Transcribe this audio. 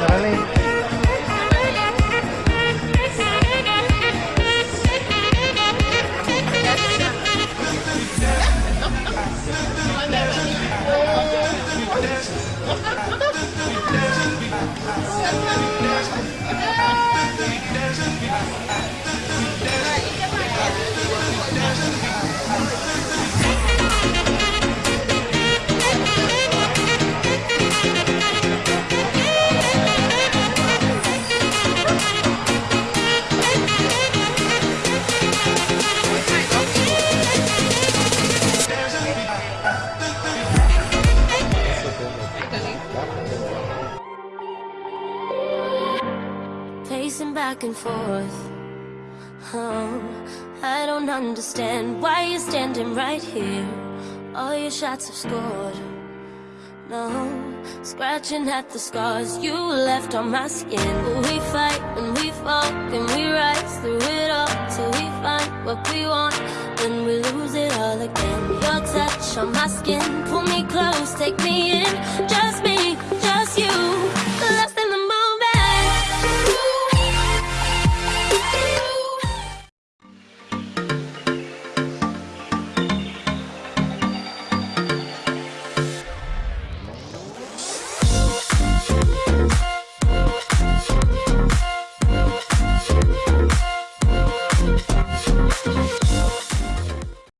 Ano Ano Pacing back and forth. Oh, I don't understand why you're standing right here. All your shots have scored. No, scratching at the scars you left on my skin. We fight and we fall and we rise through it all till we find what we want. Then we lose it all again. Your touch on my skin, pull me close, take me in. Just me, just you.